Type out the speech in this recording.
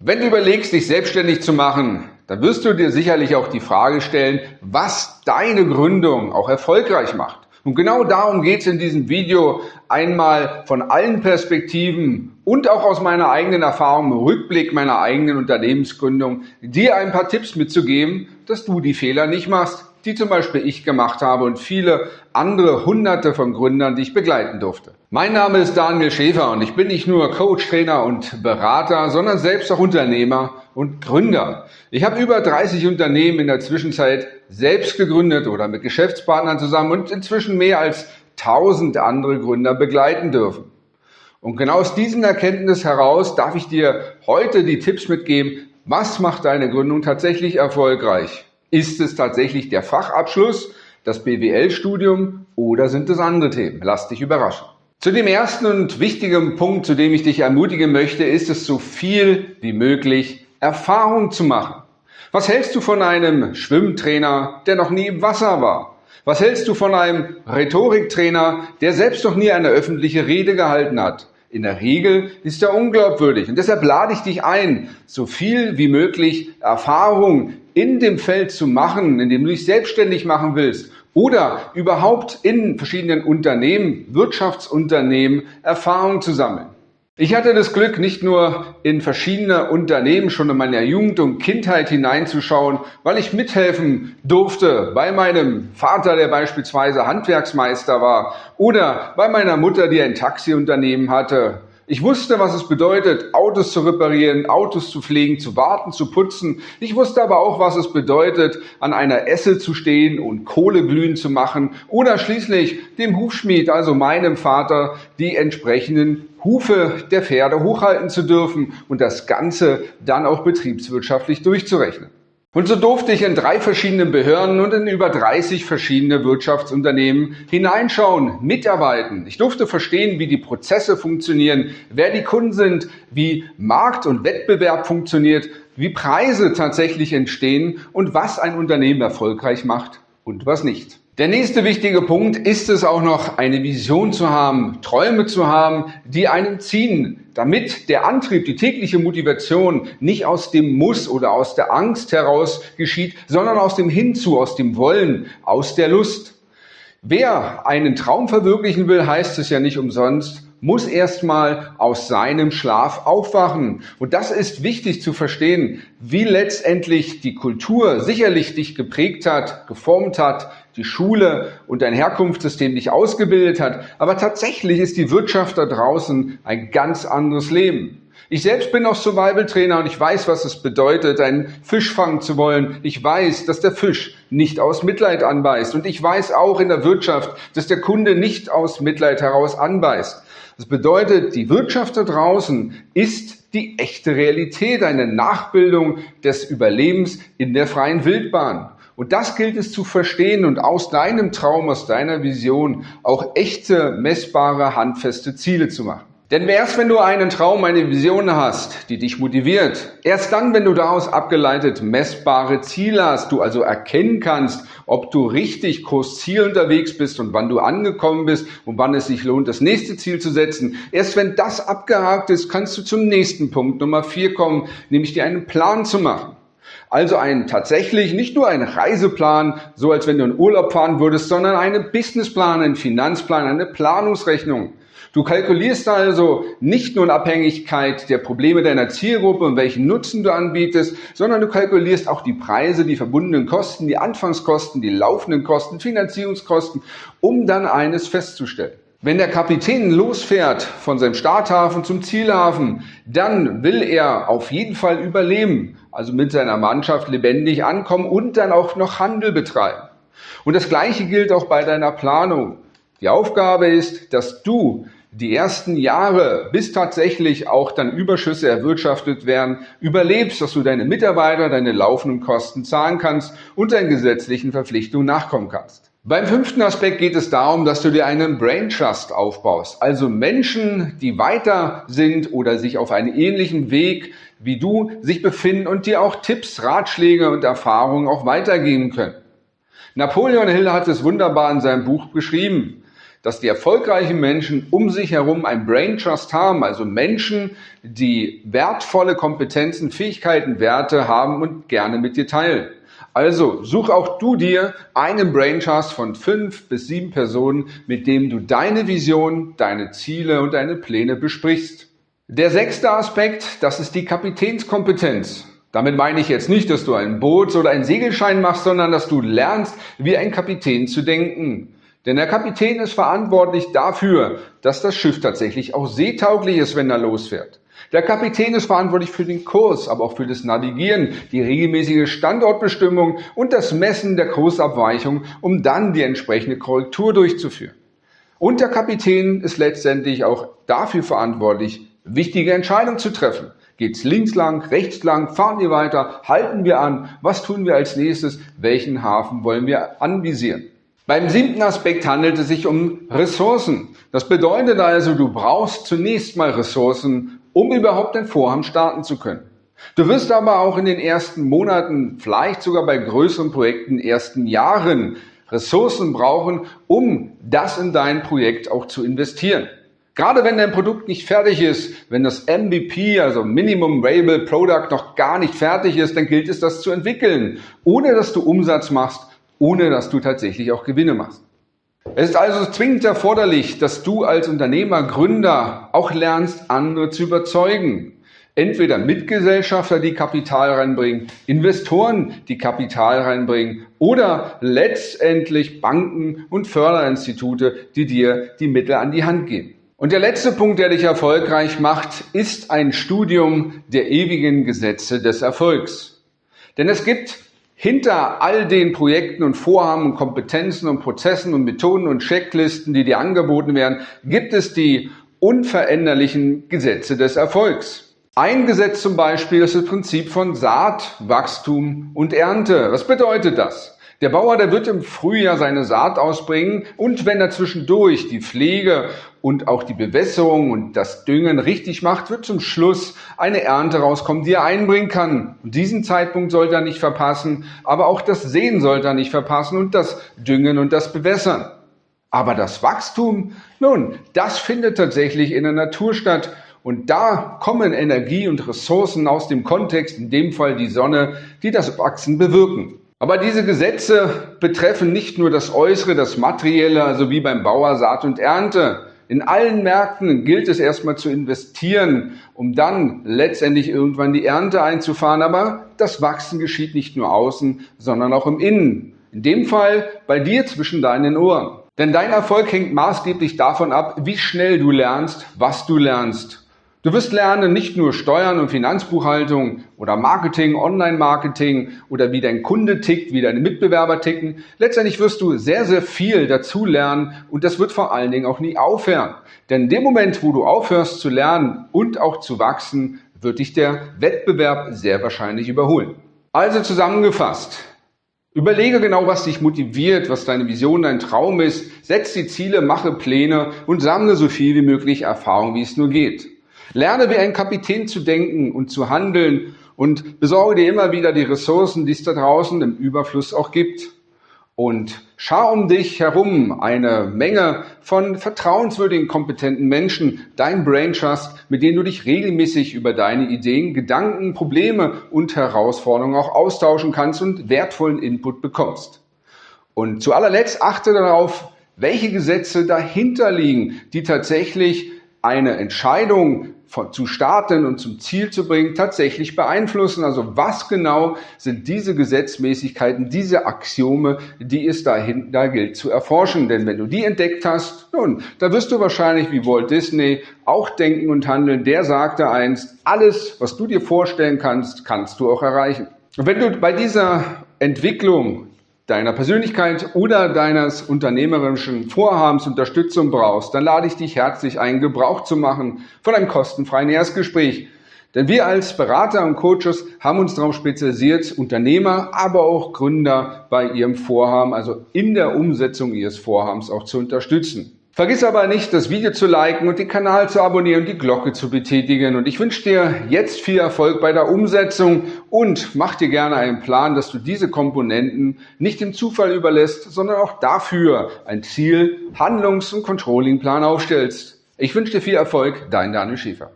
Wenn du überlegst, dich selbstständig zu machen, dann wirst du dir sicherlich auch die Frage stellen, was deine Gründung auch erfolgreich macht. Und genau darum geht es in diesem Video einmal von allen Perspektiven und auch aus meiner eigenen Erfahrung im Rückblick meiner eigenen Unternehmensgründung, dir ein paar Tipps mitzugeben, dass du die Fehler nicht machst, die zum Beispiel ich gemacht habe und viele andere hunderte von Gründern, die ich begleiten durfte. Mein Name ist Daniel Schäfer und ich bin nicht nur Coach, Trainer und Berater, sondern selbst auch Unternehmer und Gründer. Ich habe über 30 Unternehmen in der Zwischenzeit selbst gegründet oder mit Geschäftspartnern zusammen und inzwischen mehr als 1000 andere Gründer begleiten dürfen. Und genau aus diesem Erkenntnis heraus darf ich dir heute die Tipps mitgeben, was macht deine Gründung tatsächlich erfolgreich? Ist es tatsächlich der Fachabschluss, das BWL-Studium oder sind es andere Themen? Lass dich überraschen. Zu dem ersten und wichtigen Punkt, zu dem ich dich ermutigen möchte, ist es so viel wie möglich Erfahrung zu machen. Was hältst du von einem Schwimmtrainer, der noch nie im Wasser war? Was hältst du von einem Rhetoriktrainer, der selbst noch nie eine öffentliche Rede gehalten hat? In der Regel ist er unglaubwürdig. Und deshalb lade ich dich ein, so viel wie möglich Erfahrung in dem Feld zu machen, in dem du dich selbstständig machen willst oder überhaupt in verschiedenen Unternehmen, Wirtschaftsunternehmen Erfahrung zu sammeln. Ich hatte das Glück, nicht nur in verschiedene Unternehmen schon in meiner Jugend und Kindheit hineinzuschauen, weil ich mithelfen durfte bei meinem Vater, der beispielsweise Handwerksmeister war, oder bei meiner Mutter, die ein Taxiunternehmen hatte, ich wusste, was es bedeutet, Autos zu reparieren, Autos zu pflegen, zu warten, zu putzen. Ich wusste aber auch, was es bedeutet, an einer Esse zu stehen und Kohle glühen zu machen oder schließlich dem Hufschmied, also meinem Vater, die entsprechenden Hufe der Pferde hochhalten zu dürfen und das Ganze dann auch betriebswirtschaftlich durchzurechnen. Und so durfte ich in drei verschiedenen Behörden und in über 30 verschiedene Wirtschaftsunternehmen hineinschauen, mitarbeiten. Ich durfte verstehen, wie die Prozesse funktionieren, wer die Kunden sind, wie Markt und Wettbewerb funktioniert, wie Preise tatsächlich entstehen und was ein Unternehmen erfolgreich macht und was nicht. Der nächste wichtige Punkt ist es auch noch, eine Vision zu haben, Träume zu haben, die einen ziehen, damit der Antrieb, die tägliche Motivation nicht aus dem Muss oder aus der Angst heraus geschieht, sondern aus dem Hinzu, aus dem Wollen, aus der Lust. Wer einen Traum verwirklichen will, heißt es ja nicht umsonst, muss erstmal aus seinem Schlaf aufwachen. Und das ist wichtig zu verstehen, wie letztendlich die Kultur sicherlich dich geprägt hat, geformt hat, die Schule und dein Herkunftssystem dich ausgebildet hat. Aber tatsächlich ist die Wirtschaft da draußen ein ganz anderes Leben. Ich selbst bin auch Survival-Trainer und ich weiß, was es bedeutet, einen Fisch fangen zu wollen. Ich weiß, dass der Fisch nicht aus Mitleid anbeißt. Und ich weiß auch in der Wirtschaft, dass der Kunde nicht aus Mitleid heraus anbeißt. Das bedeutet, die Wirtschaft da draußen ist die echte Realität, eine Nachbildung des Überlebens in der freien Wildbahn. Und das gilt es zu verstehen und aus deinem Traum, aus deiner Vision auch echte, messbare, handfeste Ziele zu machen. Denn erst wenn du einen Traum, eine Vision hast, die dich motiviert, erst dann, wenn du daraus abgeleitet messbare Ziele hast, du also erkennen kannst, ob du richtig Kursziel unterwegs bist und wann du angekommen bist und wann es sich lohnt, das nächste Ziel zu setzen. Erst wenn das abgehakt ist, kannst du zum nächsten Punkt Nummer vier kommen, nämlich dir einen Plan zu machen. Also ein tatsächlich nicht nur ein Reiseplan, so als wenn du in Urlaub fahren würdest, sondern einen Businessplan, einen Finanzplan, eine Planungsrechnung. Du kalkulierst also nicht nur in Abhängigkeit der Probleme deiner Zielgruppe und welchen Nutzen du anbietest, sondern du kalkulierst auch die Preise, die verbundenen Kosten, die Anfangskosten, die laufenden Kosten, Finanzierungskosten, um dann eines festzustellen. Wenn der Kapitän losfährt von seinem Starthafen zum Zielhafen, dann will er auf jeden Fall überleben, also mit seiner Mannschaft lebendig ankommen und dann auch noch Handel betreiben. Und das Gleiche gilt auch bei deiner Planung. Die Aufgabe ist, dass du die ersten Jahre, bis tatsächlich auch dann Überschüsse erwirtschaftet werden, überlebst, dass du deine Mitarbeiter, deine laufenden Kosten zahlen kannst und deinen gesetzlichen Verpflichtungen nachkommen kannst. Beim fünften Aspekt geht es darum, dass du dir einen Brain Trust aufbaust, also Menschen, die weiter sind oder sich auf einem ähnlichen Weg wie du sich befinden und dir auch Tipps, Ratschläge und Erfahrungen auch weitergeben können. Napoleon Hill hat es wunderbar in seinem Buch beschrieben. Dass die erfolgreichen Menschen um sich herum ein Brain Trust haben, also Menschen, die wertvolle Kompetenzen, Fähigkeiten, Werte haben und gerne mit dir teilen. Also such auch du dir einen Brain Trust von fünf bis sieben Personen, mit dem du deine Vision, deine Ziele und deine Pläne besprichst. Der sechste Aspekt, das ist die Kapitänskompetenz. Damit meine ich jetzt nicht, dass du einen Boots- oder einen Segelschein machst, sondern dass du lernst, wie ein Kapitän zu denken. Denn der Kapitän ist verantwortlich dafür, dass das Schiff tatsächlich auch seetauglich ist, wenn er losfährt. Der Kapitän ist verantwortlich für den Kurs, aber auch für das Navigieren, die regelmäßige Standortbestimmung und das Messen der Kursabweichung, um dann die entsprechende Korrektur durchzuführen. Und der Kapitän ist letztendlich auch dafür verantwortlich, wichtige Entscheidungen zu treffen. Geht's links lang, rechts lang, fahren wir weiter, halten wir an, was tun wir als nächstes, welchen Hafen wollen wir anvisieren? Beim siebten Aspekt handelt es sich um Ressourcen. Das bedeutet also, du brauchst zunächst mal Ressourcen, um überhaupt ein Vorhaben starten zu können. Du wirst aber auch in den ersten Monaten, vielleicht sogar bei größeren Projekten, ersten Jahren Ressourcen brauchen, um das in dein Projekt auch zu investieren. Gerade wenn dein Produkt nicht fertig ist, wenn das MVP, also Minimum Viable Product, noch gar nicht fertig ist, dann gilt es, das zu entwickeln, ohne dass du Umsatz machst ohne dass du tatsächlich auch Gewinne machst. Es ist also zwingend erforderlich, dass du als Unternehmer, Gründer auch lernst, andere zu überzeugen. Entweder Mitgesellschafter, die Kapital reinbringen, Investoren, die Kapital reinbringen oder letztendlich Banken und Förderinstitute, die dir die Mittel an die Hand geben. Und der letzte Punkt, der dich erfolgreich macht, ist ein Studium der ewigen Gesetze des Erfolgs. Denn es gibt hinter all den Projekten und Vorhaben und Kompetenzen und Prozessen und Methoden und Checklisten, die dir angeboten werden, gibt es die unveränderlichen Gesetze des Erfolgs. Ein Gesetz zum Beispiel ist das Prinzip von Saat, Wachstum und Ernte. Was bedeutet das? Der Bauer, der wird im Frühjahr seine Saat ausbringen und wenn er zwischendurch die Pflege und auch die Bewässerung und das Düngen richtig macht, wird zum Schluss eine Ernte rauskommen, die er einbringen kann. Und diesen Zeitpunkt sollte er nicht verpassen, aber auch das Sehen sollte er nicht verpassen und das Düngen und das Bewässern. Aber das Wachstum, nun, das findet tatsächlich in der Natur statt. Und da kommen Energie und Ressourcen aus dem Kontext, in dem Fall die Sonne, die das Wachsen bewirken. Aber diese Gesetze betreffen nicht nur das Äußere, das Materielle, also wie beim Bauer Saat und Ernte. In allen Märkten gilt es erstmal zu investieren, um dann letztendlich irgendwann die Ernte einzufahren. Aber das Wachsen geschieht nicht nur außen, sondern auch im Innen. In dem Fall bei dir zwischen deinen Ohren. Denn dein Erfolg hängt maßgeblich davon ab, wie schnell du lernst, was du lernst. Du wirst lernen, nicht nur Steuern und Finanzbuchhaltung oder Marketing, Online-Marketing oder wie dein Kunde tickt, wie deine Mitbewerber ticken. Letztendlich wirst du sehr, sehr viel dazu lernen und das wird vor allen Dingen auch nie aufhören. Denn in dem Moment, wo du aufhörst zu lernen und auch zu wachsen, wird dich der Wettbewerb sehr wahrscheinlich überholen. Also zusammengefasst. Überlege genau, was dich motiviert, was deine Vision, dein Traum ist. Setz die Ziele, mache Pläne und sammle so viel wie möglich Erfahrung, wie es nur geht. Lerne wie ein Kapitän zu denken und zu handeln und besorge dir immer wieder die Ressourcen, die es da draußen im Überfluss auch gibt. Und schau um dich herum eine Menge von vertrauenswürdigen, kompetenten Menschen, dein Brain Trust, mit denen du dich regelmäßig über deine Ideen, Gedanken, Probleme und Herausforderungen auch austauschen kannst und wertvollen Input bekommst. Und zu allerletzt achte darauf, welche Gesetze dahinter liegen, die tatsächlich eine Entscheidung von, zu starten und zum Ziel zu bringen, tatsächlich beeinflussen. Also was genau sind diese Gesetzmäßigkeiten, diese Axiome, die es dahin, da gilt zu erforschen. Denn wenn du die entdeckt hast, nun, da wirst du wahrscheinlich wie Walt Disney auch denken und handeln. Der sagte einst, alles, was du dir vorstellen kannst, kannst du auch erreichen. Und wenn du bei dieser Entwicklung deiner Persönlichkeit oder deines unternehmerischen Vorhabens Unterstützung brauchst, dann lade ich dich herzlich ein, Gebrauch zu machen von einem kostenfreien Erstgespräch. Denn wir als Berater und Coaches haben uns darauf spezialisiert, Unternehmer, aber auch Gründer bei ihrem Vorhaben, also in der Umsetzung ihres Vorhabens auch zu unterstützen. Vergiss aber nicht, das Video zu liken und den Kanal zu abonnieren und die Glocke zu betätigen. Und ich wünsche dir jetzt viel Erfolg bei der Umsetzung und mach dir gerne einen Plan, dass du diese Komponenten nicht dem Zufall überlässt, sondern auch dafür ein Ziel, Handlungs- und Controllingplan aufstellst. Ich wünsche dir viel Erfolg, dein Daniel Schäfer.